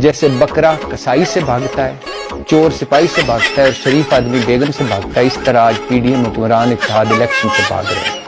جیسے بکرا کسائی سے بھاگتا ہے، چور سپاہی سے بھاگتا ہے اور شریف آدمی بیگم سے بھاگتا ہے، اس طرح آج پی ڈی ایم حکمران اتحاد الیکشن سے بھاگ رہے ہیں۔